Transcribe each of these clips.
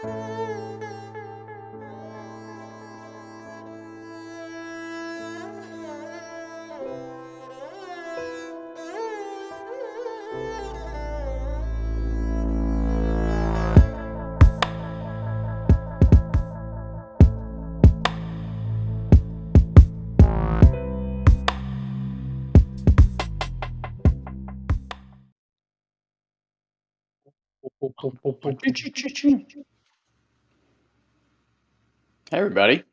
Pum, pum, pum, pum, pum, Hey, everybody.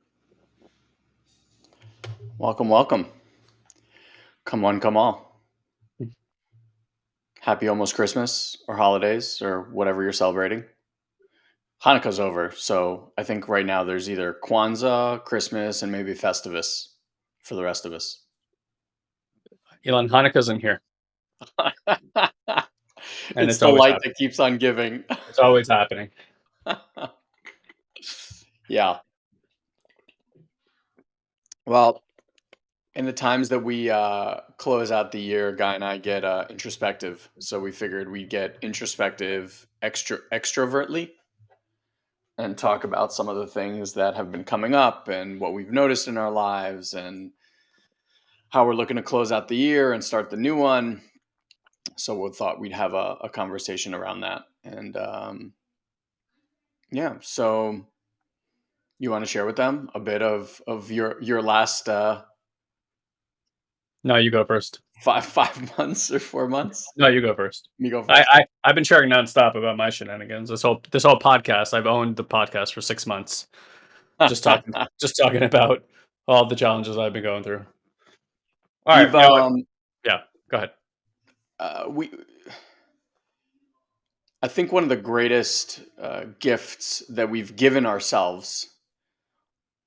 Welcome, welcome. Come one, come all. Happy almost Christmas or holidays or whatever you're celebrating. Hanukkah's over, so I think right now there's either Kwanzaa, Christmas, and maybe Festivus for the rest of us. Elon Hanukkah's in here. it's, it's the light happening. that keeps on giving. It's always happening. yeah. Well, in the times that we uh, close out the year, Guy and I get uh, introspective. So we figured we'd get introspective extra extrovertly and talk about some of the things that have been coming up and what we've noticed in our lives and how we're looking to close out the year and start the new one. So we thought we'd have a, a conversation around that. And um, yeah, so you want to share with them a bit of of your your last uh, No, you go first. five five months or four months? No, you go first. Me go first. I, I I've been sharing nonstop about my shenanigans. This whole this whole podcast. I've owned the podcast for six months. Just talking just talking about all the challenges I've been going through. All right, you what? um, go ahead. uh, we. I think one of the greatest uh, gifts that we've given ourselves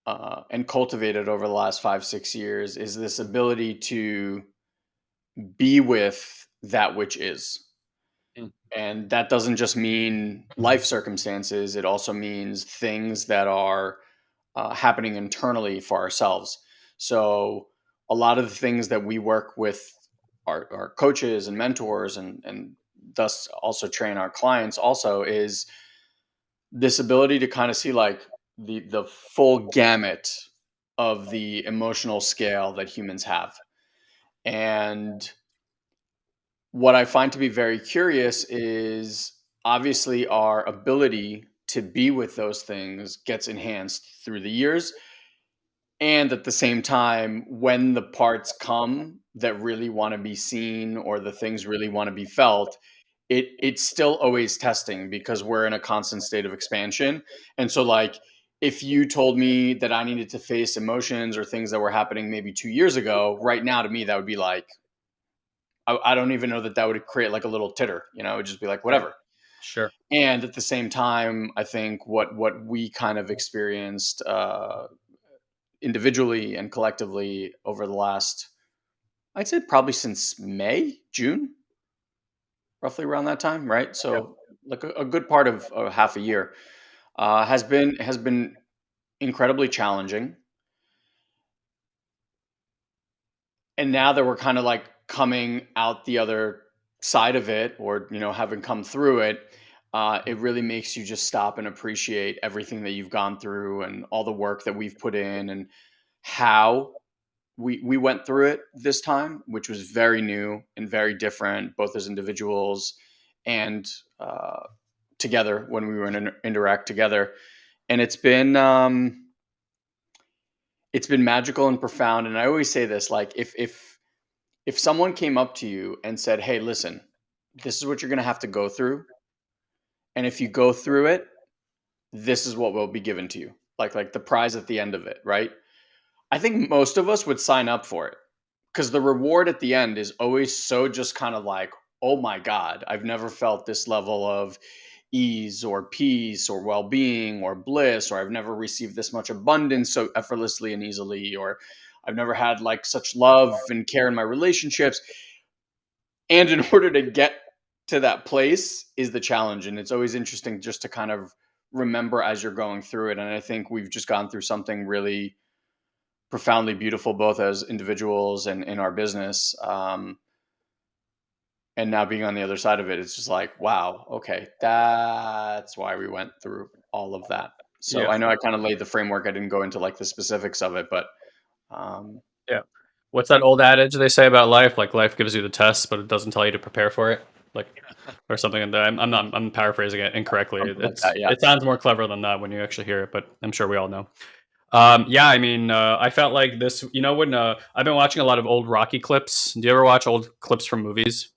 uh, and cultivated over the last five six years is this ability to be with that which is. Mm. And that doesn't just mean life circumstances, it also means things that are uh, happening internally for ourselves. So, a lot of the things that we work with our, our coaches and mentors and, and thus also train our clients also is this ability to kind of see like the the full gamut of the emotional scale that humans have. And what I find to be very curious is obviously our ability to be with those things gets enhanced through the years. And at the same time, when the parts come that really want to be seen or the things really want to be felt, it it's still always testing because we're in a constant state of expansion. And so like if you told me that I needed to face emotions or things that were happening maybe two years ago, right now to me that would be like I, I don't even know that that would create like a little titter. You know, it would just be like whatever. Sure. And at the same time, I think what what we kind of experienced uh, individually and collectively over the last, I'd say probably since May, June, roughly around that time, right? So like a, a good part of, of half a year uh, has been has been incredibly challenging. And now that we're kind of like coming out the other side of it, or you know, having come through it, uh, it really makes you just stop and appreciate everything that you've gone through and all the work that we've put in and how we we went through it this time, which was very new and very different, both as individuals and uh, together when we were in interact together. And it's been um, it's been magical and profound. And I always say this: like if if if someone came up to you and said, "Hey, listen, this is what you're going to have to go through," and if you go through it, this is what will be given to you, like like the prize at the end of it, right? I think most of us would sign up for it because the reward at the end is always so just kind of like, oh my God, I've never felt this level of ease or peace or well being or bliss, or I've never received this much abundance so effortlessly and easily, or I've never had like such love and care in my relationships. And in order to get to that place is the challenge. And it's always interesting just to kind of remember as you're going through it. And I think we've just gone through something really profoundly beautiful both as individuals and in our business um, and now being on the other side of it, it's just like, wow, okay, that's why we went through all of that. So Yeah. I know I kind of laid the framework. I didn't go into like the specifics of it, but um, Yeah. What's that old adage they say about life? Like life gives you the test, but it doesn't tell you to prepare for it. Like or something like that. I'm, I'm not. I'm paraphrasing it incorrectly. like that. Yeah. it sounds more clever than that when you actually hear it, but I'm sure we all know. Um, yeah, I mean, uh, I felt like this. You know, when uh, I've been watching a lot of old Rocky clips. Do you ever watch old clips from movies?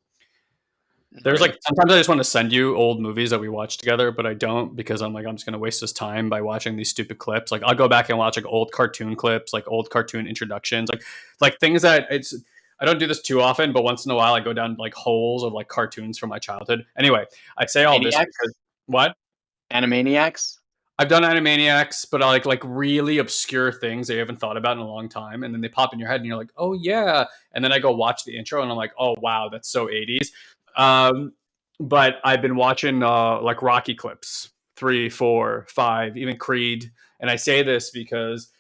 There's like sometimes I just want to send you old movies that we watched together, but I don't because I'm like I'm just gonna waste this time by watching these stupid clips. Like I'll go back and watch like old cartoon clips, like old cartoon introductions, like like things that it's. I don't do this too often, but once in a while I go down like holes of like cartoons from my childhood. Anyway, I say all this because what Animaniacs? I've done Animaniacs, but I like like really obscure things that you haven't thought about in a long time, and then they pop in your head, and you're like, "Oh yeah!" And then I go watch the intro, and I'm like, "Oh wow, that's so '80s." Um, but I've been watching uh, like Rocky clips, three, four, five, even Creed, and I say this because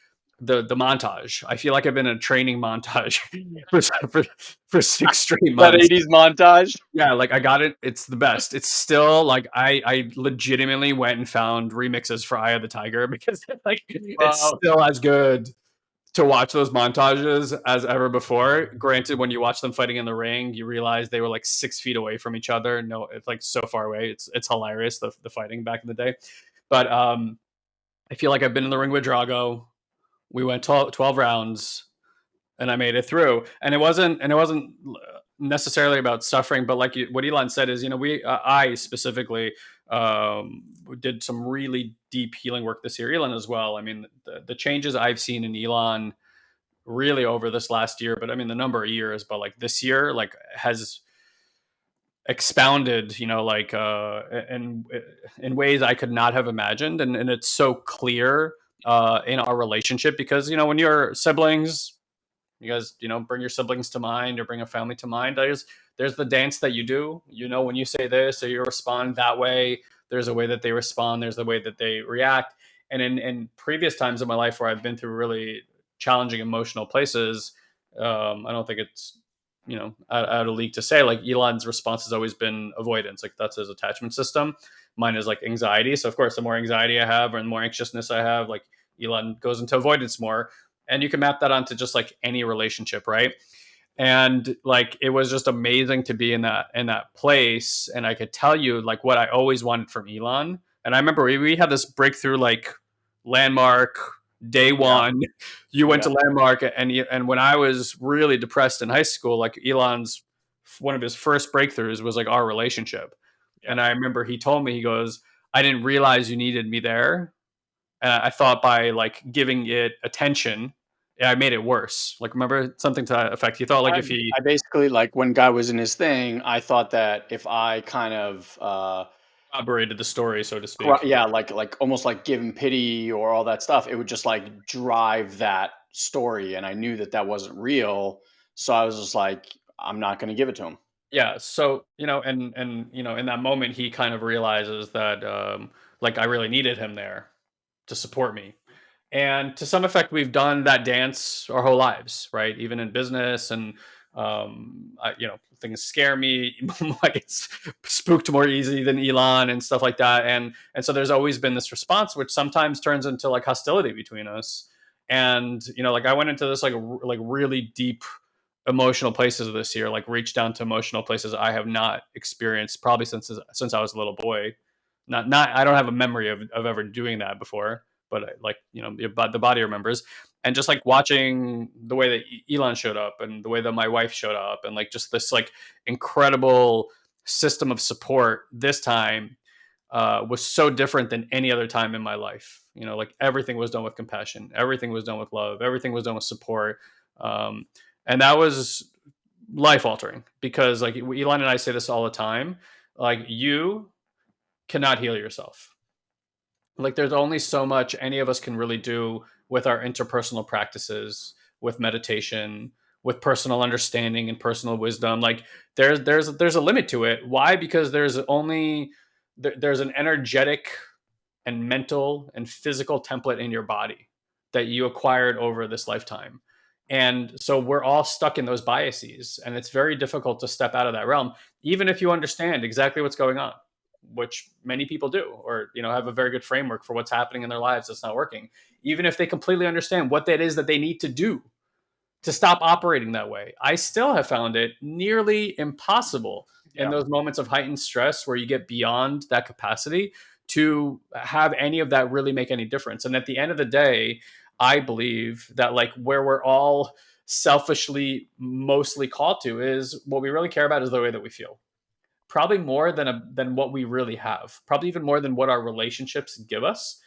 the the montage. I feel like I've been in a training montage for for, for six straight months. That 80s montage? Yeah, like I got it. It's the best. It's still like I I legitimately went and found remixes for Eye of the Tiger because like it's still as good to watch those montages as ever before. Granted, when you watch them fighting in the ring, you realize they were like six feet away from each other. No, it's like so far away. It's it's hilarious the the fighting back in the day. But um, I feel like I've been in the ring with Drago. We went 12, 12 rounds and I made it through. And it wasn't and it wasn't necessarily about suffering, but like you, what Elon said is, you know, we uh, I specifically um, did some really deep healing work this year. Elon as well. I mean, the, the changes I've seen in Elon really over this last year, but I mean the number of years, but like this year, like has expounded, you know, like uh, in in ways I could not have imagined, and and it's so clear uh, in our relationship because you know when you're siblings, you guys, you know, bring your siblings to mind or bring a family to mind. There's there's the dance that you do. You know, when you say this or you respond that way, there's a way that they respond. There's a way that they react. And in in previous times in my life where I've been through really challenging emotional places, um, I don't think it's you know out, out of league to say like Elon's response has always been avoidance. Like that's his attachment system. Mine is like anxiety. So of course, the more anxiety I have or the more anxiousness I have, like Elon goes into avoidance more and you can map that onto just like any relationship right and like it was just amazing to be in that in that place and i could tell you like what i always wanted from elon and i remember we, we had this breakthrough like landmark day Yeah. one you went Yeah. to landmark and and when i was really depressed in high school like elon's one of his first breakthroughs was like our relationship Yeah. and i remember he told me he goes i didn't realize you needed me there and I thought by like giving it attention, yeah, I made it worse. Like remember something to that effect. He thought like I if he I basically like when Guy was in his thing, I thought that if I kind of uh corroborated the story, so to speak. yeah, like like almost like give him pity or all that stuff, it would just like drive that story and I knew that that wasn't real, so I was just like I'm not going to give it to him. Yeah. So you know, and and you know, in that moment, he kind of realizes that um, like I really needed him there to support me. And to some effect, we've done that dance our whole lives, right? Even in business and um, I, you know, things scare me. I get spooked more easy than Elon and stuff like that. And and so there's always been this response, which sometimes turns into like hostility between us. And you know, like I went into this like like really deep emotional places this year, like reached down to emotional places I have not experienced probably since since I was a little boy. Not not I don't have a memory of, of ever doing that before, but I, like you know the, body remembers. And just like watching the way that Elon showed up and the way that my wife showed up and like just this like incredible system of support this time uh, was so different than any other time in my life. You know, like everything was done with compassion, everything was done with love, everything was done with support. Um, and that was life altering because like Elon and I say this all the time like you cannot heal yourself like there's only so much any of us can really do with our interpersonal practices with meditation with personal understanding and personal wisdom. Like there's there's there's a limit to it. Why? Because there's only there, there's an energetic and mental and physical template in your body that you acquired over this lifetime. And so we're all stuck in those biases, and it's very difficult to step out of that realm, even if you understand exactly what's going on, which many people do, or you know have a very good framework for what's happening in their lives that's not working. Even if they completely understand what that is that they need to do to stop operating that way, I still have found it nearly impossible in those moments of heightened stress where you get beyond that capacity to have any of that really make any difference. And at the end of the day, I believe that like where we're all selfishly mostly called to is what we really care about is the way that we feel. Probably more than a, than what we really have. Probably even more than what our relationships give us.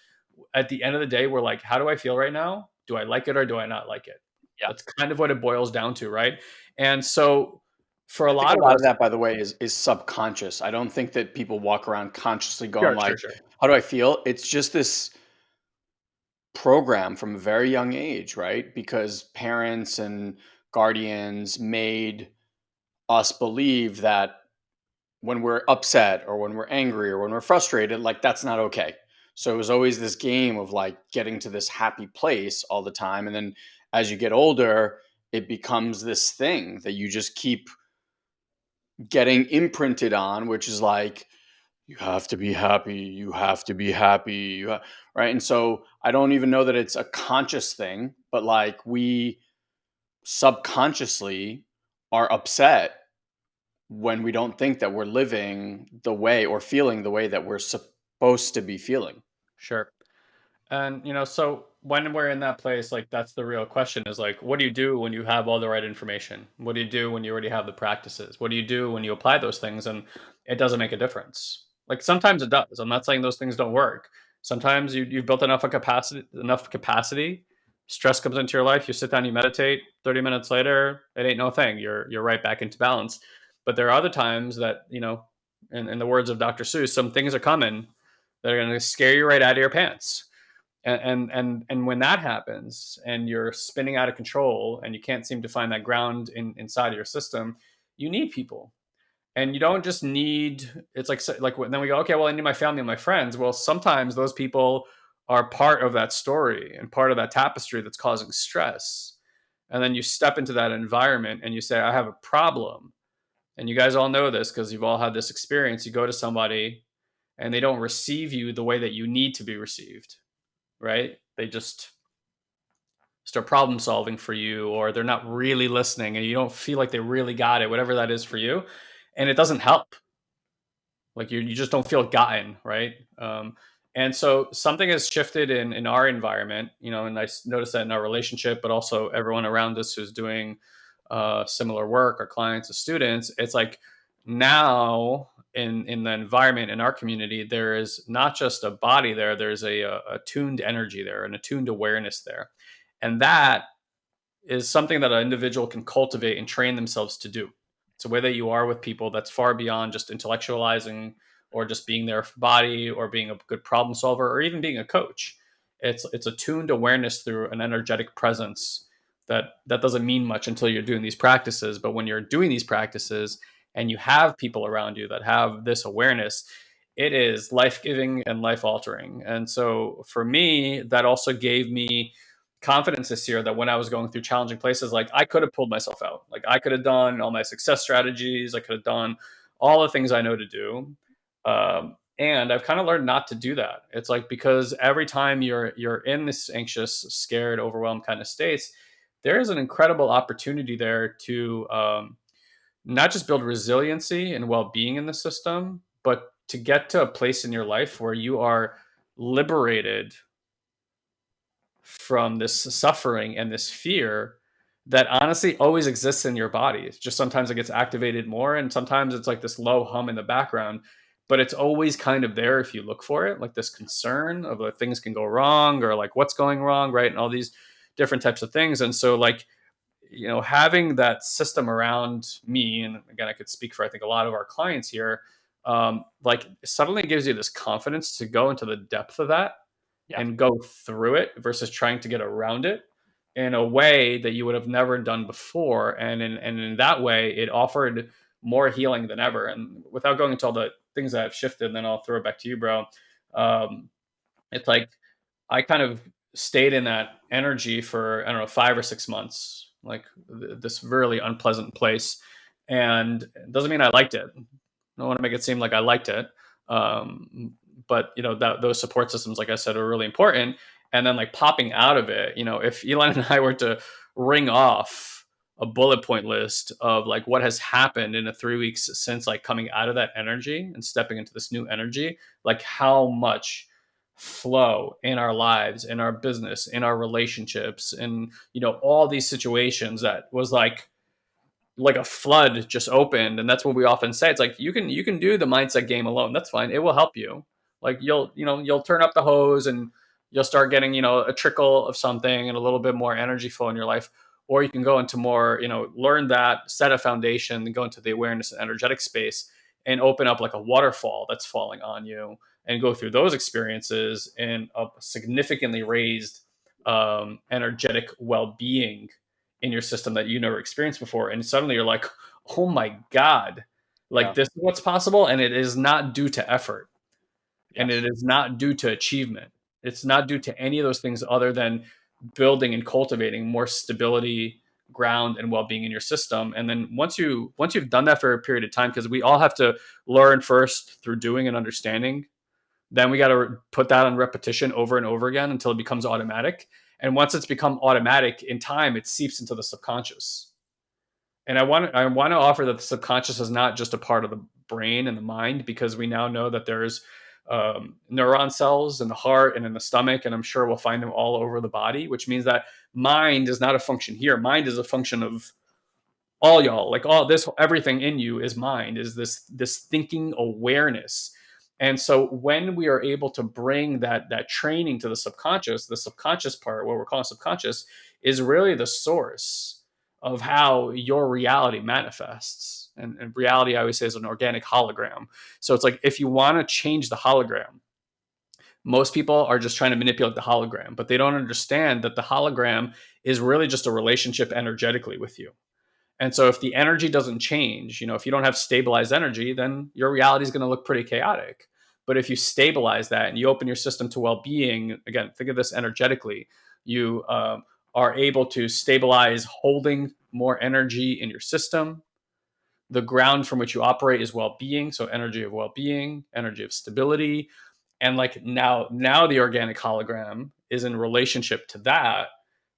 At the end of the day, we're like, how do I feel right now? Do I like it or do I not like it? Yeah. That's kind of what it boils down to, right? And so for a I lot a of lot of us, that, by the way, is is subconscious. I don't think that people walk around consciously going sure, sure, like, sure. "How do I feel?" It's just this program from a very young age, right? Because parents and guardians made us believe that when we're upset or when we're angry or when we're frustrated, like that's not okay. So it was always this game of like getting to this happy place all the time. And then as you get older, it becomes this thing that you just keep getting imprinted on, which is like, you have to be happy, you have to be happy, you ha-, right? And so I don't even know that it's a conscious thing, but like we subconsciously are upset when we don't think that we're living the way or feeling the way that we're supposed to be feeling. Sure. And, you know, so when we're in that place, like that's the real question is like, what do you do when you have all the right information? What do you do when you already have the practices? What do you do when you apply those things and it doesn't make a difference? Like sometimes it does. I'm not saying those things don't work. Sometimes you, you've built enough of capacity, enough capacity. Stress comes into your life. You sit down, you meditate. Thirty minutes later, it ain't no thing. You're you're right back into balance. But there are other times that you know, in, in the words of Dr. Seuss, some things are coming that are going to scare you right out of your pants. And, and and and when that happens and you're spinning out of control and you can't seem to find that ground in, inside of your system you need people. And you don't just need it's like like then we go okay well i need my family and my friends. Well sometimes those people are part of that story and part of that tapestry that's causing stress. And then you step into that environment and you say i have a problem and you guys all know this because you've all had this experience you go to somebody and they don't receive you the way that you need to be received right? They just start problem solving for you, or they're not really listening, and you don't feel like they really got it, whatever that is for you, and it doesn't help. Like you, you just don't feel gotten, right? Um, and so something has shifted in in our environment, you know, and I noticed that in our relationship, but also everyone around us who's doing uh, similar work, our clients, the students. It's like now in in the environment in our community there is not just a body there there's a, a attuned energy there an attuned awareness there and that is something that an individual can cultivate and train themselves to do it's a way that you are with people that's far beyond just intellectualizing or just being their body or being a good problem solver or even being a coach it's it's a tuned awareness through an energetic presence that that doesn't mean much until you're doing these practices but when you're doing these practices and you have people around you that have this awareness, it is life giving and life altering. And so for me, that also gave me confidence this year that when I was going through challenging places, like I could have pulled myself out. Like I could have done all my success strategies, I could have done all the things I know to do. Um, and I've kind of learned not to do that. It's like because every time you're you're in this anxious, scared, overwhelmed kind of states, there is an incredible opportunity there to um, not just build resiliency and well-being in the system, but to get to a place in your life where you are liberated from this suffering and this fear that honestly always exists in your body. It's just sometimes it gets activated more and sometimes it's like this low hum in the background, but it's always kind of there if you look for it, like this concern of like things can go wrong or like what's going wrong, right? And all these different types of things. And so like you know having that system around me and again i could speak for i think a lot of our clients here um, like suddenly gives you this confidence to go into the depth of that Yeah. and go through it versus trying to get around it in a way that you would have never done before and in, and in that way it offered more healing than ever and without going into all the things that have shifted then i'll throw it back to you bro um, it's like i kind of stayed in that energy for i don't know five or six months like th- this really unpleasant place. And it doesn't mean I liked it. I don't want to make it seem like I liked it. Um, but you know that those support systems, like I said, are really important. And then like popping out of it, you know, if Elon and I were to ring off a bullet point list of like what has happened in the three weeks since like coming out of that energy and stepping into this new energy, like how much flow in our lives, in our business, in our relationships, and you know all these situations that was like like a flood just opened. And that's what we often say. It's like you can you can do the mindset game alone. That's fine. It will help you. Like you'll you know you'll turn up the hose and you'll start getting you know a trickle of something and a little bit more energy flow in your life. Or you can go into more you know learn that set a foundation go into the awareness and energetic space and open up like a waterfall that's falling on you and go through those experiences in a significantly raised um, energetic well-being in your system that you never experienced before. And suddenly you're like oh my god like Yeah. this is what's possible and it is not due to effort. And it is not due to achievement. It's not due to any of those things other than building and cultivating more stability ground and well-being in your system. And then once you once you've done that for a period of time because we all have to learn first through doing and understanding then we got to put that on repetition over and over again until it becomes automatic. And once it's become automatic in time it seeps into the subconscious. And i want i want to offer that the subconscious is not just a part of the brain and the mind because we now know that there's um, neuron cells in the heart and in the stomach and i'm sure we'll find them all over the body which means that mind is not a function here. Mind is a function of all y'all. Like all this everything in you is mind is this this thinking awareness and so when we are able to bring that that training to the subconscious the subconscious part what we're calling subconscious is really the source of how your reality manifests. And, and reality i always say is an organic hologram. So it's like if you want to change the hologram most people are just trying to manipulate the hologram but they don't understand that the hologram is really just a relationship energetically with you and so if the energy doesn't change, you know, if you don't have stabilized energy, then your reality is going to look pretty chaotic. But if you stabilize that and you open your system to well-being, again, think of this energetically, you um, are able to stabilize holding more energy in your system. The ground from which you operate is well-being, so energy of well-being, energy of stability, and like now, now the organic hologram is in relationship to that.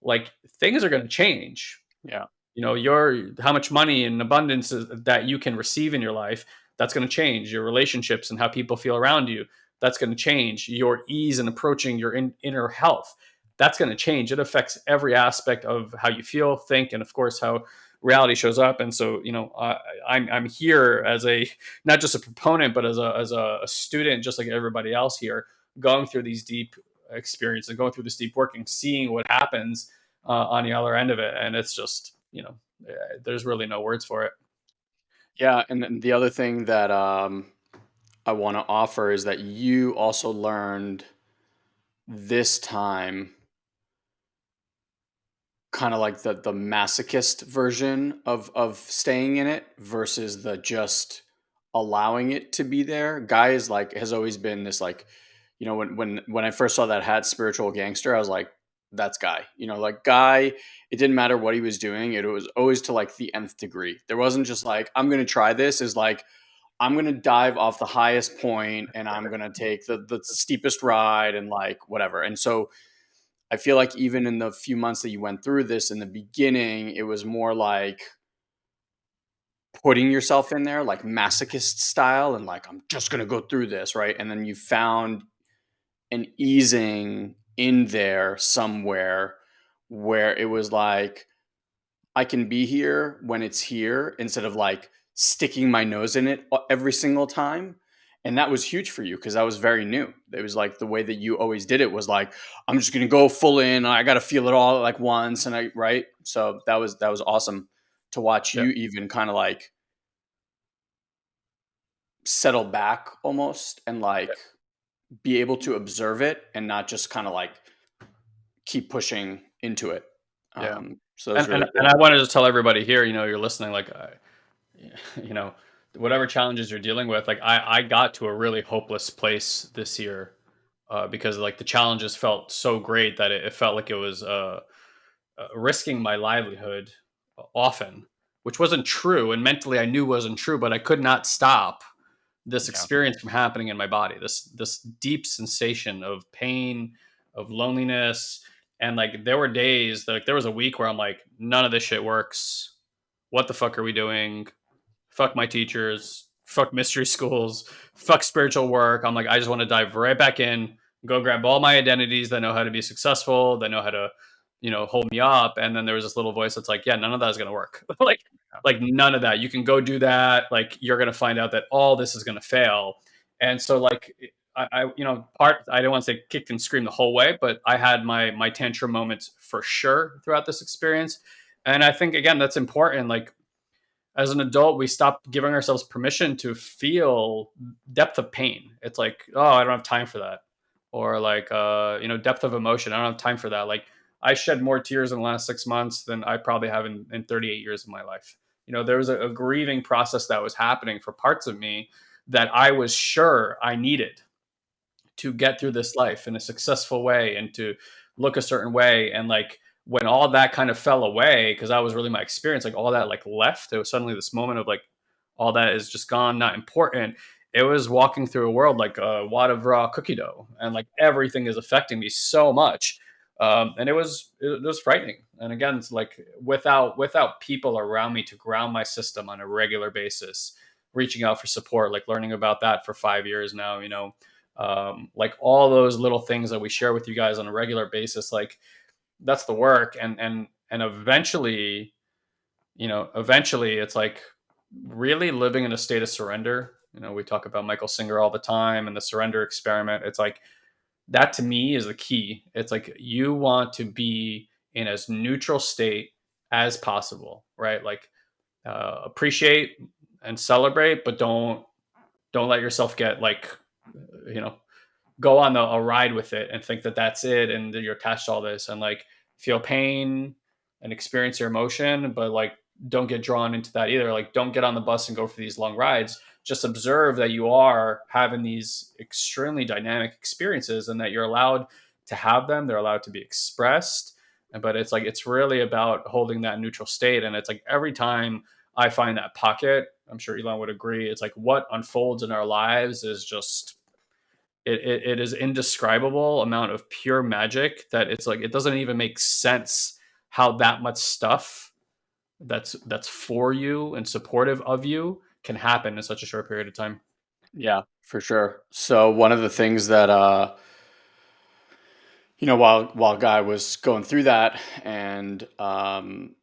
Like things are going to change Yeah. You know your how much money and abundance that you can receive in your life that's going to change your relationships and how people feel around you. That's going to change your ease in approaching your in, inner health. That's going to change. It affects every aspect of how you feel think and of course how reality shows up. And so you know I'm, I'm here as a not just a proponent but as a as a, student just like everybody else here going through these deep experiences and going through this deep working seeing what happens uh, on the other end of it. And it's just you know eh, there's really no words for it Yeah, and then the other thing that um, I want to offer is that you also learned this time kind of like the the masochist version of of staying in it versus the just allowing it to be there. Guy is like has always been this like, you know, when when when I first saw that hat spiritual gangster, I was like, that's guy. You know, like guy, it didn't matter what he was doing, it was always to like the nth degree. There wasn't just like, I'm gonna try this, is like I'm gonna dive off the highest point and I'm gonna take the the steepest ride and like whatever. And so I feel like even in the few months that you went through this in the beginning, it was more like putting yourself in there, like masochist style, and like, I'm just gonna go through this, right? And then you found an easing in there somewhere where it was like, I can be here when it's here instead of like sticking my nose in it e- every single time. And that was huge for you because that was very new. It was like the way that you always did it was like, I'm just gonna go full in. I gotta feel it all like once, and I right. So that was that was awesome to watch yeah you even kind of like settle back almost and like be able to observe it and not just kind of like keep pushing into it. yeah Um, so and, and really and cool. i wanted to tell everybody here you know you're listening like I, you know whatever challenges you're dealing with like i i got to a really hopeless place this year uh, because like the challenges felt so great that it, it felt like it was uh uh, risking my livelihood often, which wasn't true, and mentally I knew wasn't true, but I could not stop this Yeah. experience from happening in my body. This this deep sensation of pain, of loneliness, and like there were days, like there was a week where I'm like, none of this shit works. What the fuck are we doing? Fuck my teachers. Fuck mystery schools. Fuck spiritual work. I'm like, I just want to dive right back in, go grab all my identities that know how to be successful, that know how to, you know, hold me up. And then there was this little voice that's like, yeah, none of that is gonna work. like, like none of that. You can go do that. Like you're gonna find out that all this is gonna fail. And so like I, I you know, part I don't want to say kicked and screamed the whole way, but I had my my tantrum moments for sure throughout this experience. And I think again that's important. Like as an adult, we stop giving ourselves permission to feel depth of pain. It's like, oh, I don't have time for that. Or like, uh, you know, depth of emotion. I don't have time for that. Like, I shed more tears in the last six months than I probably have in, in 38 years of my life. You know, there was a, a grieving process that was happening for parts of me that I was sure I needed to get through this life in a successful way and to look a certain way. And like, when all that kind of fell away because that was really my experience like all that like left it was suddenly this moment of like all that is just gone not important it was walking through a world like uh, a wad of raw cookie dough and like everything is affecting me so much um, and it was it was frightening. And again it's like without without people around me to ground my system on a regular basis reaching out for support like learning about that for five years now you know um, like all those little things that we share with you guys on a regular basis like that's the work. And and and eventually you know eventually it's like really living in a state of surrender. You know we talk about michael singer all the time and the surrender experiment. It's like that to me is the key. It's like you want to be in as neutral state as possible right? Like uh, appreciate and celebrate but don't don't let yourself get like you know go on a, a ride with it and think that that's it and that you're attached to all this and like feel pain and experience your emotion but like don't get drawn into that either. Like don't get on the bus and go for these long rides just observe that you are having these extremely dynamic experiences and that you're allowed to have them they're allowed to be expressed but it's like it's really about holding that neutral state and it's like every time i find that pocket i'm sure elon would agree it's like what unfolds in our lives is just it, it, it is indescribable amount of pure magic that it's like it doesn't even make sense how that much stuff that's that's for you and supportive of you can happen in such a short period of time Yeah, for sure. So one of the things that uh you know while while guy was going through that and um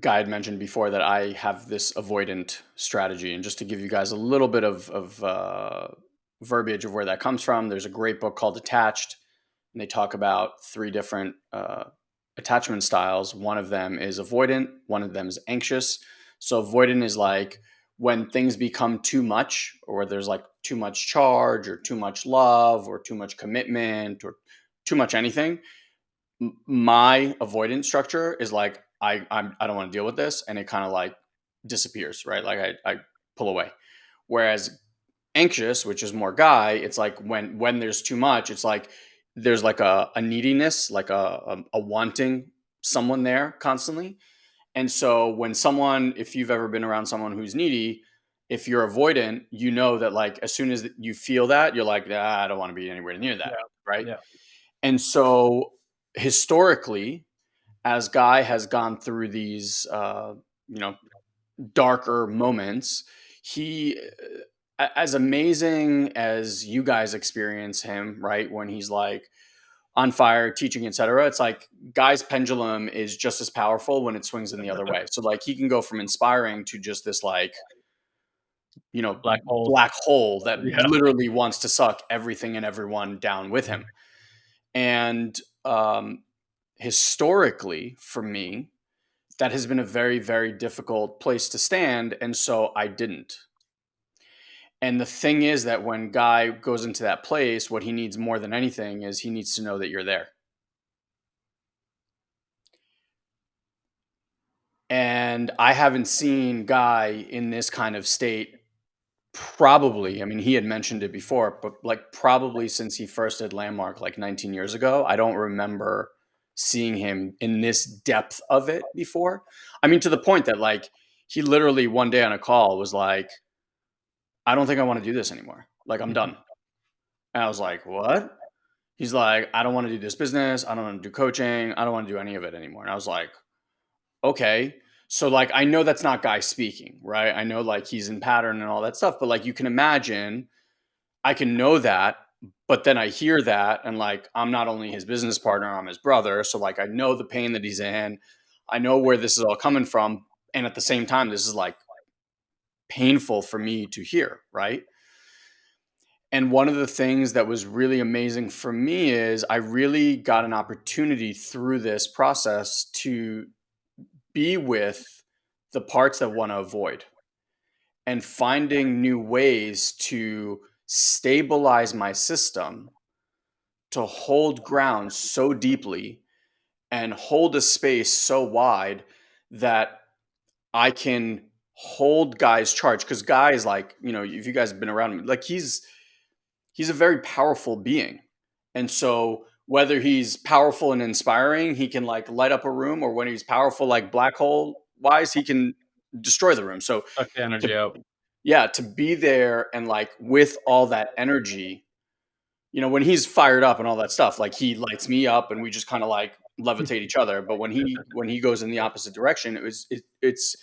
Guy had mentioned before that I have this avoidant strategy, and just to give you guys a little bit of, of uh, verbiage of where that comes from, there's a great book called Attached, and they talk about three different uh, attachment styles. One of them is avoidant, one of them is anxious. So, avoidant is like when things become too much, or there's like too much charge, or too much love, or too much commitment, or too much anything. My avoidance structure is like I I'm, I don't want to deal with this, and it kind of like disappears, right? Like I I pull away. Whereas anxious, which is more guy, it's like when when there's too much, it's like there's like a, a neediness, like a, a a wanting someone there constantly. And so when someone, if you've ever been around someone who's needy, if you're avoidant, you know that like as soon as you feel that, you're like, ah, I don't want to be anywhere near that, yeah right? yeah And so historically, as Guy has gone through these, uh, you know, darker moments, he, as amazing as you guys experience him, right, when he's like on fire, teaching, etc., it's like Guy's pendulum is just as powerful when it swings in the other way. So like he can go from inspiring to just this like, you know, black hole black hole that yeah literally wants to suck everything and everyone down with him. And um, historically, for me, that has been a very, very difficult place to stand. And so I didn't. And the thing is that when Guy goes into that place, what he needs more than anything is he needs to know that you're there. And I haven't seen Guy in this kind of state probably. I mean, he had mentioned it before, but like probably since he first did Landmark like 19 years ago. I don't remember seeing him in this depth of it before. I mean, to the point that like he literally one day on a call was like, I don't think I want to do this anymore. Like, I'm done. And I was like, what? He's like, I don't want to do this business. I don't want to do coaching. I don't want to do any of it anymore. And I was like, okay. So like I know that's not guy speaking, right? I know like he's in pattern and all that stuff, but like you can imagine I can know that, but then I hear that and like I'm not only his business partner, I'm his brother. So like I know the pain that he's in. I know where this is all coming from. And at the same time, this is like painful for me to hear, right? And one of the things that was really amazing for me is I really got an opportunity through this process to be with the parts that want to avoid and finding new ways to stabilize my system to hold ground so deeply and hold a space so wide that I can hold guys charge because guys like you know if you guys have been around him like he's he's a very powerful being. And so whether he's powerful and inspiring he can like light up a room or when he's powerful like black hole wise he can destroy the room. So Suck the to energy out. yeah to be there and like with all that energy you know when he's fired up and all that stuff like he lights me up and we just kind of like levitate each other. But when he when he goes in the opposite direction it was it, it's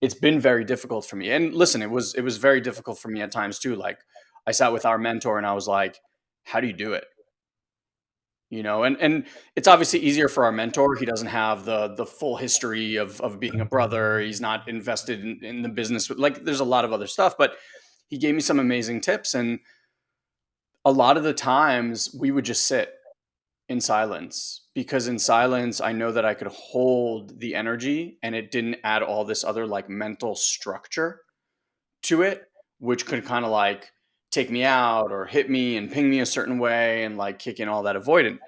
it's been very difficult for me. And listen it was it was very difficult for me at times too. Like i sat with our mentor and i was like how do you do it? You know and and it's obviously easier for our mentor. He doesn't have the the full history of of being a brother. He's not invested in, in the business. Like there's a lot of other stuff but he gave me some amazing tips. And a lot of the times we would just sit in silence because in silence I know that I could hold the energy and it didn't add all this other like mental structure to it which could kind of like take me out or hit me and ping me a certain way and like kick in all that avoidant.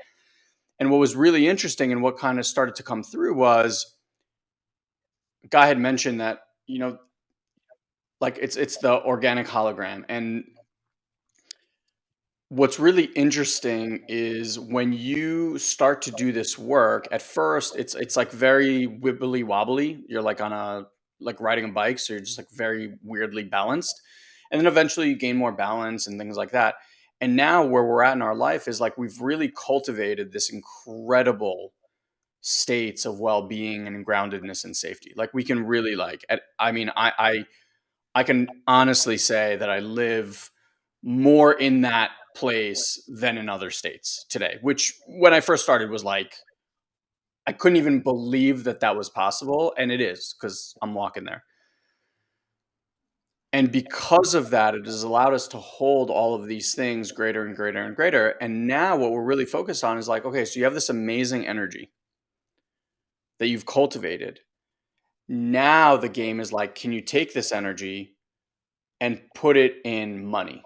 And what was really interesting and what kind of started to come through was guy had mentioned that you know like it's it's the organic hologram and What's really interesting is when you start to do this work, at first it's it's like very wibbly wobbly. You're like on a like riding a bike, so you're just like very weirdly balanced. And then eventually you gain more balance and things like that. And now where we're at in our life is like we've really cultivated this incredible states of well-being and groundedness and safety. Like we can really like at, I mean I I I can honestly say that I live more in that place than in other states today, which when I first started was like, I couldn't even believe that that was possible. And it is because I'm walking there. And because of that, it has allowed us to hold all of these things greater and greater and greater. And now what we're really focused on is like, okay, so you have this amazing energy that you've cultivated. Now the game is like, can you take this energy and put it in money?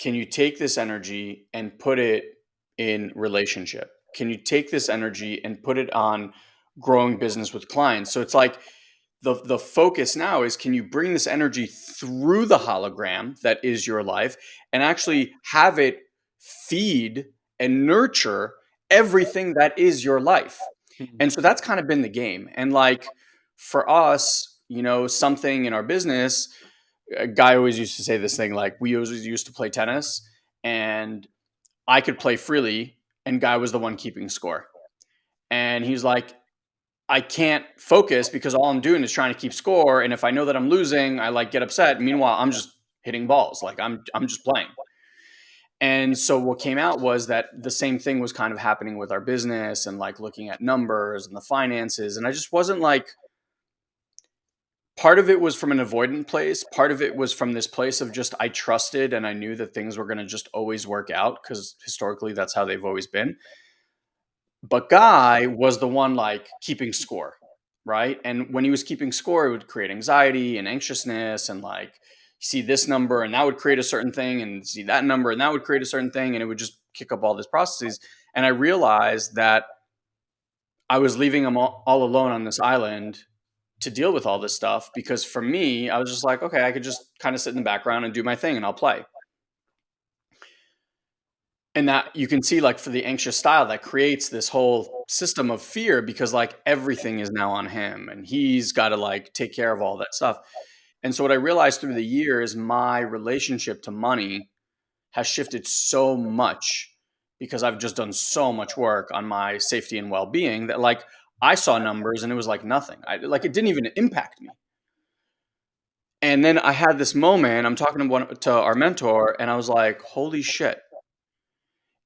Can you take this energy and put it in relationship? Can you take this energy and put it on growing business with clients? So it's like the the focus now is can you bring this energy through the hologram that is your life and actually have it feed and nurture everything that is your life. Mhm. And so that's kind of been the game. And like for us, you know, something in our business a guy always used to say this thing like we always used to play tennis and I could play freely and guy was the one keeping score. And he's like, I can't focus because all I'm doing is trying to keep score. And if I know that I'm losing, I like get upset. Meanwhile, I'm just hitting balls. Like I'm I'm just playing. And so what came out was that the same thing was kind of happening with our business and like looking at numbers and the finances. And I just wasn't like Part of it was from an avoidant place. Part of it was from this place of just I trusted and I knew that things were going to just always work out because historically that's how they've always been. But Guy was the one like keeping score, right? And when he was keeping score, it would create anxiety and anxiousness and like see this number and that would create a certain thing and see that number and that would create a certain thing and it would just kick up all these processes. And I realized that I was leaving him all, all alone on this island to deal with all this stuff because for me, I was just like, okay, I could just kind of sit in the background and do my thing and I'll play. And that you can see, like, for the anxious style that creates this whole system of fear because, like, everything is now on him, and he's gotta, like, take care of all that stuff. And so what I realized through the years, my relationship to money has shifted so much because I've just done so much work on my safety and well-being that, like, I saw numbers and it was like nothing. I like, it didn't even impact me. And then I had this moment, I'm talking to one to our mentor, and I was like, "Holy shit."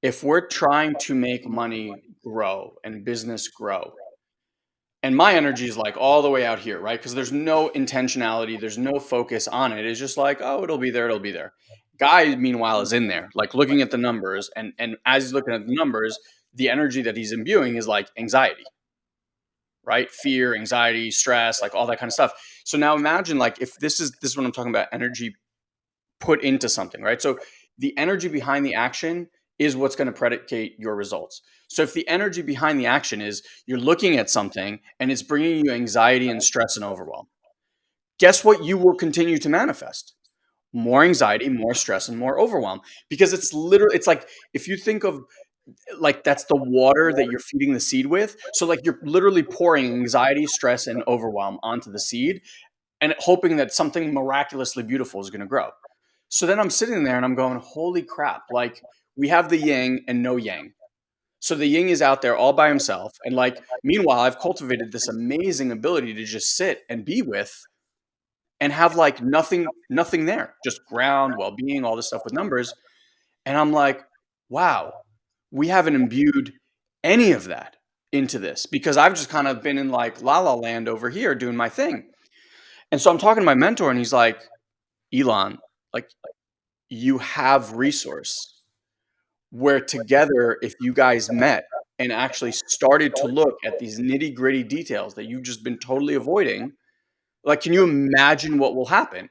If we're trying to make money grow and business grow and my energy is, like, all the way out here, right? Because there's no intentionality, there's no focus on it. It's just like, "Oh, it'll be there, it'll be there." Guy, meanwhile, is in there, like, looking at the numbers, and and as he's looking at the numbers, the energy that he's imbuing is, like, anxiety. Right? Fear, anxiety, stress, like, all that kinda stuff. So now imagine, like, if this is this is what I'm talking about energy put into something, right? So, the energy behind the action is what's gonna predicate your results. So, if the energy behind the action is you're looking at something and it's bringing you anxiety and stress and overwhelm, guess what you will continue to manifest? More anxiety, more stress, and more overwhelm, because it's literally, it's like, if you think of, like, that's the water that you're feeding the seed with, so, like, you're literally pouring anxiety, stress, and overwhelm onto the seed and hoping that something miraculously beautiful is gonna grow. So then I'm sitting there and I'm going, "Holy crap." Like, we have the yin and no yang. So the yin is out there all by himself, and, like, meanwhile, I've cultivated this amazing ability to just sit and be with and have, like, nothing nothing there, just ground, well-being, all this stuff with numbers, and I'm like, "Wow, we haven't imbued any of that into this," because I've just kind of been in, like, la la land over here doing my thing. And so I'm talking to my mentor and he's like, "Elon, like, you have resource where together, if you guys met and actually started to look at these nitty-gritty details that you've just been totally avoiding, like, can you imagine what will happen?"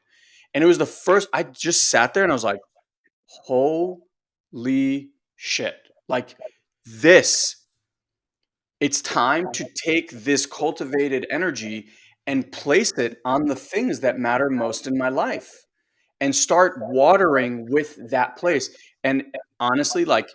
And it was the first I just sat there and I was like, "Holy shit." Like, this it's time to take this cultivated energy and place it on the things that matter most in my life, and start watering with that place. And, honestly, like,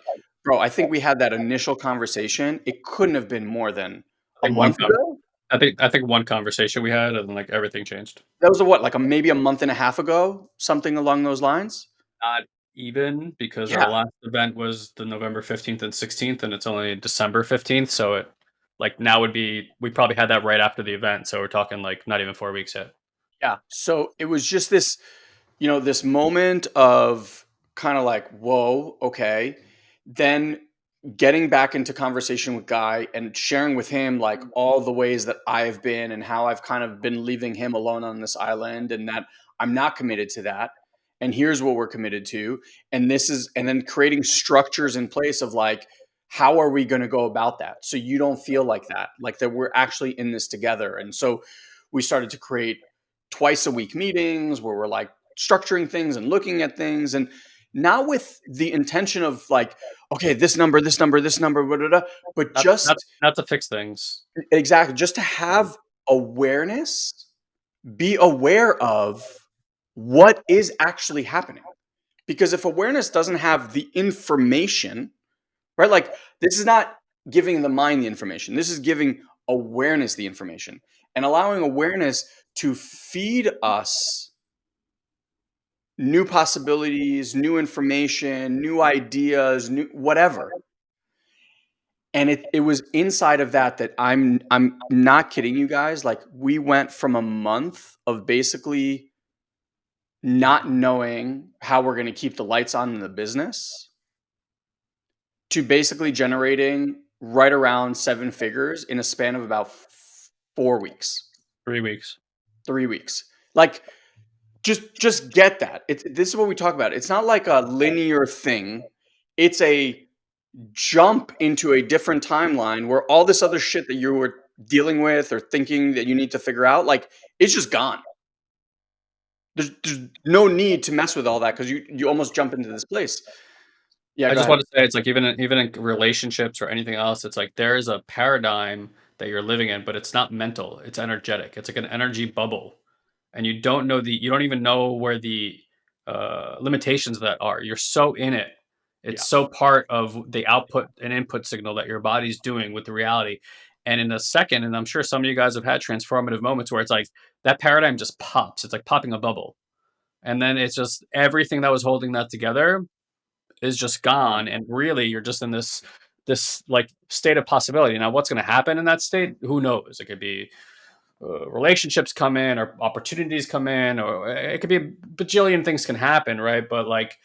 bro, I think we had that initial conversation, it couldn't have been more than I a think one month ago? I think I think one conversation we had and, like, everything changed. That was a what? Like, a maybe a month and a half ago? Something along those lines? Not even, because our last event was the November 15th and 16th, and it's only December 15th, so it like, now would be we probably had that right after the event, so we're talking, like, not even 4 weeks yet. Yeah. So, it was just this, you know, this moment of kinda like, "Whoa, okay." Then getting back into conversation with Guy and sharing with him, like, mm-hmm. all the ways that I've been and how I've kind of been leaving him alone on this island and that I'm not committed to that, and here's what we're committed to, and this is and then creating structures in place of, like, how are we gonna go about that so you don't feel like that, like, that we're actually in this together, and so we started to create twice-a-week meetings where we're, like, structuring things and looking at things, and not with the intention of, like, "Okay, this number, this number, this number, but Not not just not to fix things. Exactly, just to have mm-hmm. awareness, be aware of what is actually happening. Because if awareness doesn't have the information, right, like, this is not giving the mind the information, this is giving awareness the information, and allowing awareness to feed us new possibilities, new information, new ideas, new whatever. And it it was inside of that that I'm I'm not kidding you guys, like, we went from a month of basically not knowing how we're gonna keep the lights on in the business to basically generating right around 7 figures in a span of about f f 4 weeks. 3 weeks. 3 weeks. Like, just just get that. It's this is what we talk about, it's not like a linear thing, it's a jump into a different timeline where all this other shit that you were dealing with or thinking that you need to figure out, like, it's just gone. There's there's no need to mess with all that 'cause you you almost jump into this place. Yeah, I just ahead. wanna say it's like even in even in relationships or anything else, it's like there is a paradigm that you're living in, but it's not mental, it's energetic, it's like an energy bubble, and you don't know the you don't even know where the, uh, limitations of that are, you're so in it, It's Yeah. so part of the output and input signal that your body's doing with the reality. And in a second, and I'm sure some of you guys have had transformative moments where it's like that paradigm just pops. It's like popping a bubble. And then it's just everything that was holding that together is just Gone. And really you're just in this this like state of possibility. Now, what's going to happen in that state? Who knows? It could be uh, relationships come in or opportunities come in or it could be a bajillion things can happen right but like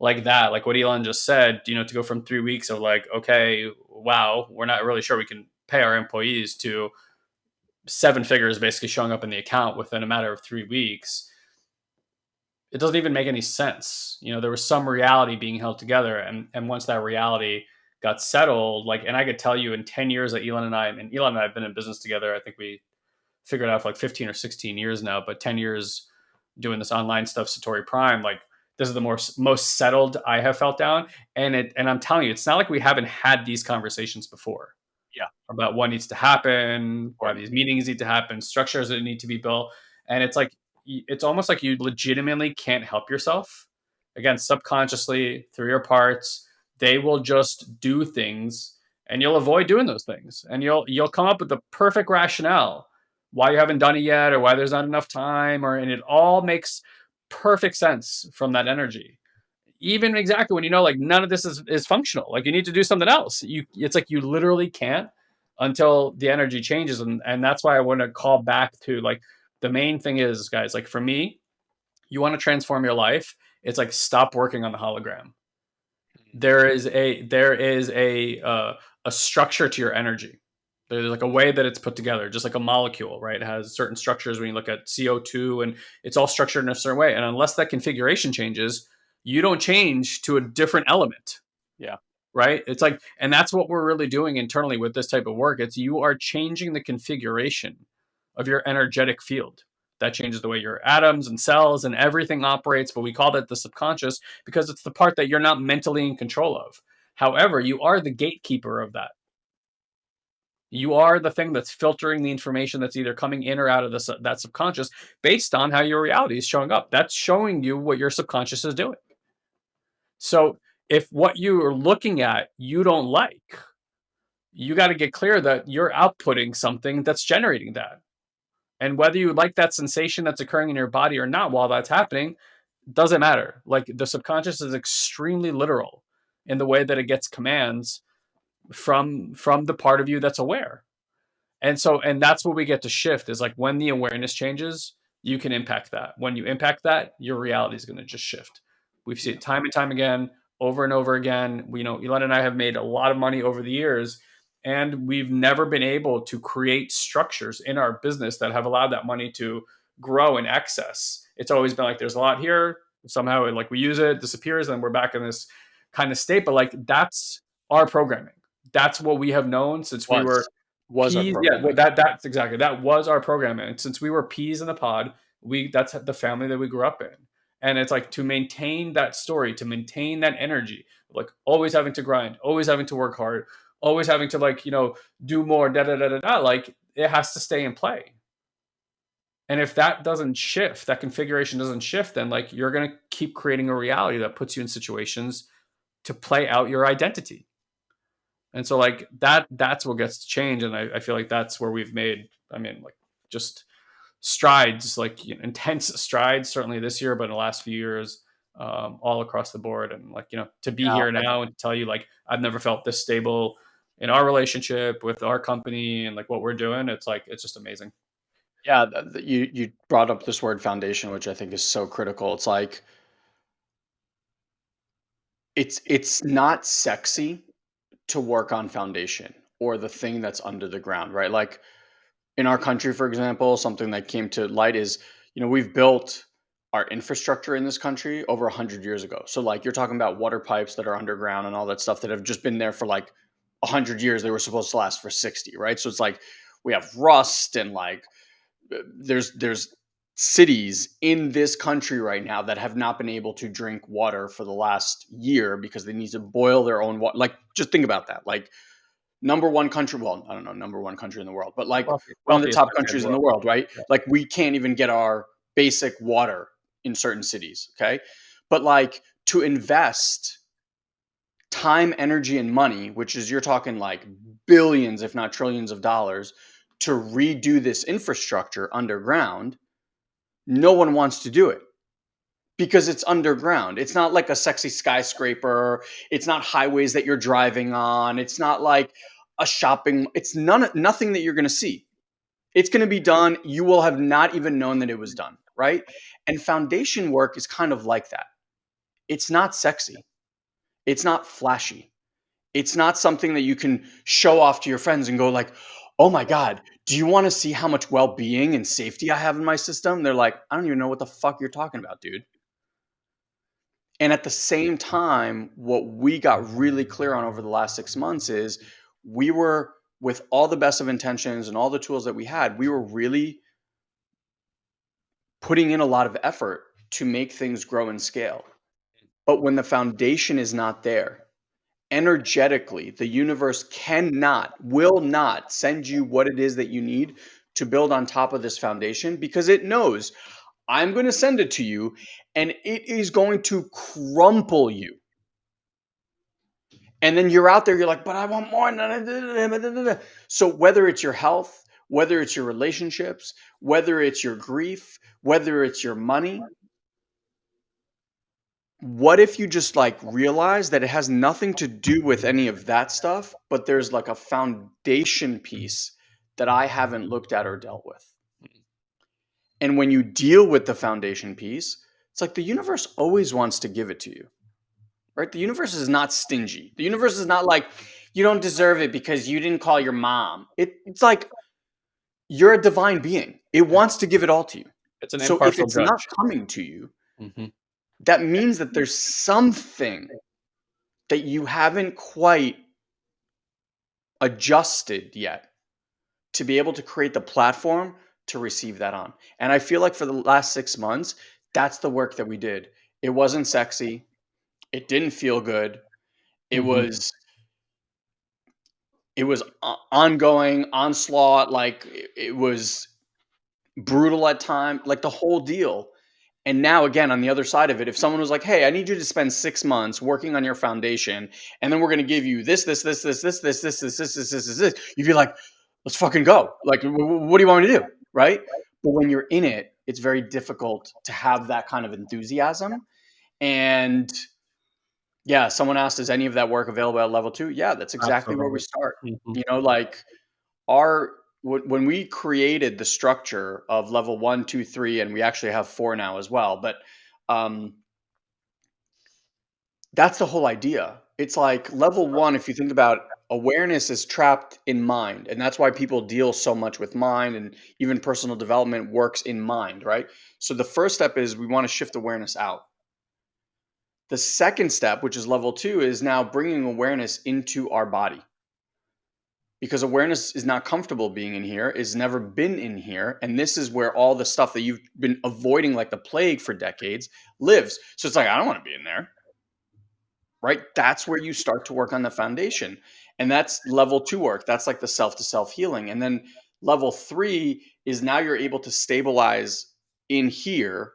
like that like what elon just said you know to go from three weeks of like okay wow we're not really sure we can pay our employees to seven figures basically showing up in the account within a matter of three weeks it doesn't even make any sense you know there was some reality being held together and and once that reality got settled like and i could tell you in 10 years that elon and i and elon and i have been in business together i think we figured out for like 15 or 16 years now, but 10 years doing this online stuff, Satori Prime, like this is the more most settled I have felt down. And it and I'm telling you, it's not like we haven't had these conversations before. Yeah. About what needs to happen, why these meetings need to happen, structures that need to be built. And it's like it's almost like you legitimately can't help yourself. Again, subconsciously through your parts, they will just do things and you'll avoid doing those things. And you'll you'll come up with the perfect rationale why you haven't done it yet or why there's not enough time or and it all makes perfect sense from that energy even exactly when you know like none of this is, is functional like you need to do something else you it's like you literally can't until the energy changes and and that's why i want to call back to like the main thing is guys like for me you want to transform your life it's like stop working on the hologram there is a there is a uh, a structure to your energy there's like a way that it's put together, just like a molecule, right? It has certain structures when you look at CO2 and it's all structured in a certain way. And unless that configuration changes, you don't change to a different element. Yeah. Right. It's like, and that's what we're really doing internally with this type of work. It's you are changing the configuration of your energetic field. That changes the way your atoms and cells and everything operates. But we call that the subconscious because it's the part that you're not mentally in control of. However, you are the gatekeeper of that you are the thing that's filtering the information that's either coming in or out of the, that subconscious based on how your reality is showing up. That's showing you what your subconscious is doing. So if what you are looking at you don't like, you got to get clear that you're outputting something that's generating that. And whether you like that sensation that's occurring in your body or not while that's happening, doesn't matter. Like the subconscious is extremely literal in the way that it gets commands from from the part of you that's aware and so and that's what we get to shift is like when the awareness changes you can impact that when you impact that your reality is going to just shift we've seen it time and time again over and over again. We you know elon and i have made a lot of money over the years and we've never been able to create structures in our business that have allowed that money to grow in excess. It's always been like there's a lot here somehow like we use it disappears and we're back in this kind of state but like that's our programming. That's what we have known since was. we were was. Peas, yeah that that's exactly that was our programming. Since we were peas in the pod we that's the family that we grew up in and it's like to maintain that story to maintain that energy like always having to grind always having to work hard always having to like you know do more da da da da da like it has to stay in play. And if that doesn't shift that configuration doesn't shift then like you're going to keep creating a reality that puts you in situations to play out your identity. And so like that that's what gets to change and I, I feel like that's where we've made i mean like just strides like you know, intense strides certainly this year but in the last few years um, all across the board. And like you know to be yeah, here now and to tell you like i've never felt this stable in our relationship with our company and like what we're doing it's like it's just amazing. Yeah you you brought up this word foundation which i think is so critical. It's like it's it's not sexy to work on foundation or the thing that's under the ground, right? Like in our country, for example, something that came to light is, you know, we've built our infrastructure in this country over 100 years ago. So like you're talking about water pipes that are underground and all that stuff that have just been there for like 100 years they were supposed to last for 60, right? So it's like we have rust and like uh, there's there's cities in this country right now that have not been able to drink water for the last year because they need to boil their own water. Like, just think about that. Like, number one country, well, I don't know, number one country in the world, but like wealthy, one of the top countries in the world, right? Yeah. Like, we can't even get our basic water in certain cities. Okay. But like, to invest time, energy, and money, which is you're talking like billions, if not trillions of dollars, to redo this infrastructure underground, no one wants to do it because it's underground. It's not like a sexy skyscraper. It's not highways that you're driving on. It's not like a shopping. It's none nothing that you're going to see. It's going to be done. You will have not even known that it was done, right? And foundation work is kind of like that. It's not sexy. It's not flashy. It's not something that you can show off to your friends and go like, "Oh my god, do you want to see how much well-being and safety I have in my system?" They're like, "I don't even know what the fuck you're talking about, dude." And at the same time, what we got really clear on over the last 6 months is we were with all the best of intentions and all the tools that we had, we were really putting in a lot of effort to make things grow and scale. But when the foundation is not there, energetically, the universe cannot, will not send you what it is that you need to build on top of this foundation because it knows I'm going to send it to you and it is going to crumple you. And then you're out there, you're like, but I want more. So whether it's your health, whether it's your relationships, whether it's your grief, whether it's your money, what if you just like realize that it has nothing to do with any of that stuff, but there's like a foundation piece that I haven't looked at or dealt with? And when you deal with the foundation piece, it's like the universe always wants to give it to you, right? The universe is not stingy. The universe is not like, you don't deserve it because you didn't call your mom. It, it's like, you're a divine being. It wants to give it all to you. It's an So if it's not coming to you, Mhm. that means that there's something that you haven't quite adjusted yet to be able to create the platform to receive that on. And I feel like for the last 6 months, that's the work that we did. It wasn't sexy. It didn't feel good. It Mhm. was it was ongoing onslaught, like, it was brutal at time like, the whole deal. And now again, on the other side of it, if someone was like, "Hey, I need you to spend 6 months working on your foundation, and then we're gonna give you this, this, this, this, this, this, this, this, this, this, this, this, this," you'd be like, "Let's fucking go." Like, "W w what do you want me to do?" Right? But when you're in it, it's very difficult to have that kind of enthusiasm. And yeah, someone asked, "Is any of that work available at level 2?" Yeah, that's exactly where we Absolutely. start. Mhm. You know, like, our when when we created the structure of level one, two, three, and we actually have 4 now as well, but, um that's the whole idea. It's like level 1, if you think about awareness is trapped in mind, and that's why people deal so much with mind and even personal development works in mind, right? So the first step is we wanna shift awareness out. The second step, which is level 2, is now bringing awareness into our body. Because awareness is not comfortable being in here, it's never been in here, and this is where all the stuff that you've been avoiding like the plague for decades lives. So it's like, I don't wanna be in there. Right? That's where you start to work on the foundation, and that's level 2 work. That's like the self to self healing, and then level 3 is now you're able to stabilize in here,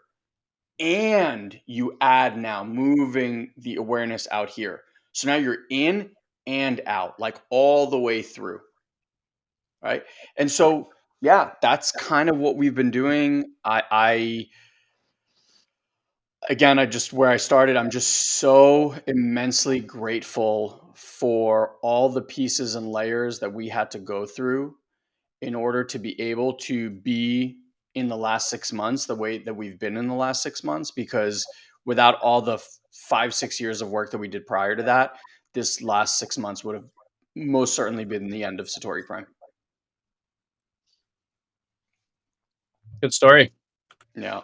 and you add now moving the awareness out here. So now you're in and out, like all the way through. Right? And so, yeah, that's kind of what we've been doing. I I again, I just where I started, I'm just so immensely grateful for all the pieces and layers that we had to go through in order to be able to be in the last 6 months the way that we've been in the last 6 months because without all the 5, 6 years of work that we did prior to that, this last 6 months would have most certainly been the end of Satori Prime. Good story. Yeah.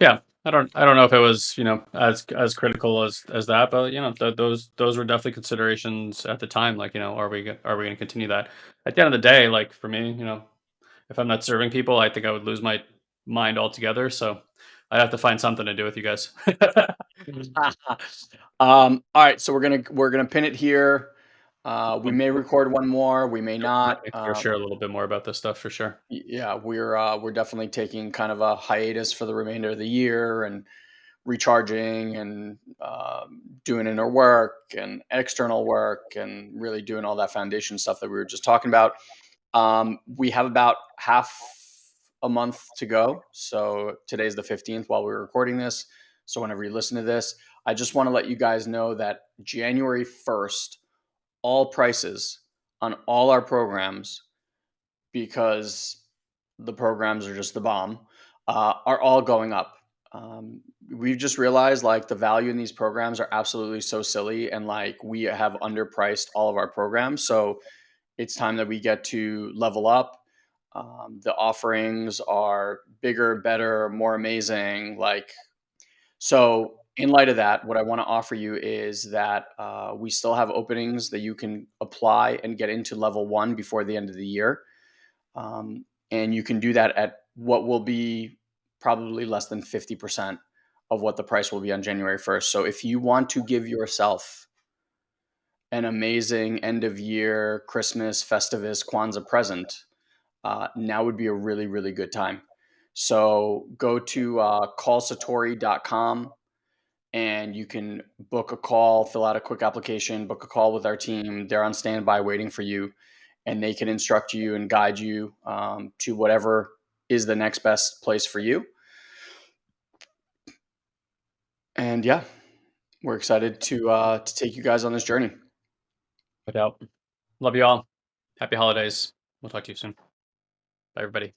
Yeah. I don't I don't know if it was, you know, as as critical as as that, but, you know, th those those were definitely considerations at the time, like, you know, are we are we gonna continue that? At the end of the day, like, for me, you know, if I'm not serving people, I think I would lose my mind altogether, so I'd have to find something to do with you guys. Um, alright, so we're gonna we're gonna pin it here. Uh, we may record 1 more, we may not. Um share a little bit more about this stuff for sure. Yeah, we're, uh, we're definitely taking kind of a hiatus for the remainder of the year and recharging and, um, doing inner work and external work and really doing all that foundation stuff that we were just talking about. Um, we have about half a month to go. So today's the 15th while we're recording this. So whenever you listen to this, I just want to let you guys know that January 1st, all prices on all our programs, because the programs are just the bomb, uh, are all going up. Um, we've just realized like the value in these programs are absolutely so silly and like we have underpriced all of our programs. So it's time that we get to level up. Um, the offerings are bigger, better, more amazing. Like, so in light of that, what I want to offer you is that uh, we still have openings that you can apply and get into level one before the end of the year. Um, and you can do that at what will be probably less than 50% of what the price will be on January 1st. So if you want to give yourself an amazing end of year Christmas, Festivus, Kwanzaa present, uh, now would be a really, really good time. So go to uh, callsatori.com and you can book a call, fill out a quick application, book a call with our team. They're on standby waiting for you, and they can instruct you and guide you um, to whatever is the next best place for you. And yeah, we're excited to uh, to take you guys on this journey. No doubt. Uh, love you all. Happy holidays. We'll talk to you soon. Bye, everybody.